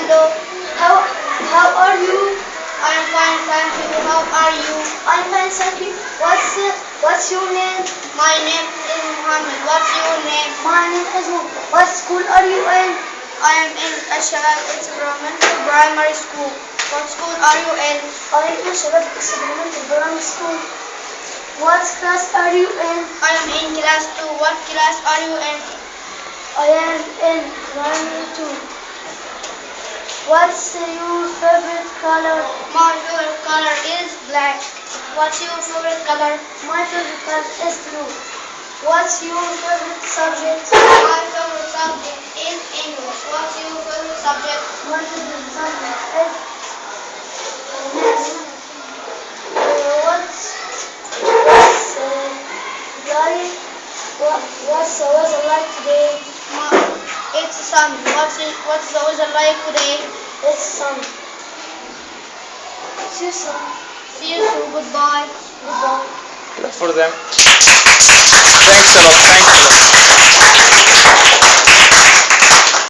Hello. How how are you? I am fine, thank you. How are you? I'm fine, thank you. What's uh, what's your name? My name is Muhammad. What's your name? My name is Mo. What school are you in? I am in Ashabab Experimental Primary School. What school are you in? I'm in Shabab Experimental Primary School. What class are you in? I am in class 2. What class are you in? I am in primary two. What's your favorite color? My favorite color is black. What's your favorite color? My favorite color is blue. What's your favorite subject? My favorite subject is English. What's your favorite subject? My favorite subject is math. Uh, what's what's uh, like what what's the weather like today? My, it's sun. What's it, what's the weather like today? It's sunny. See you soon. See you soon. Goodbye. Goodbye. Clap for them. Thanks a lot.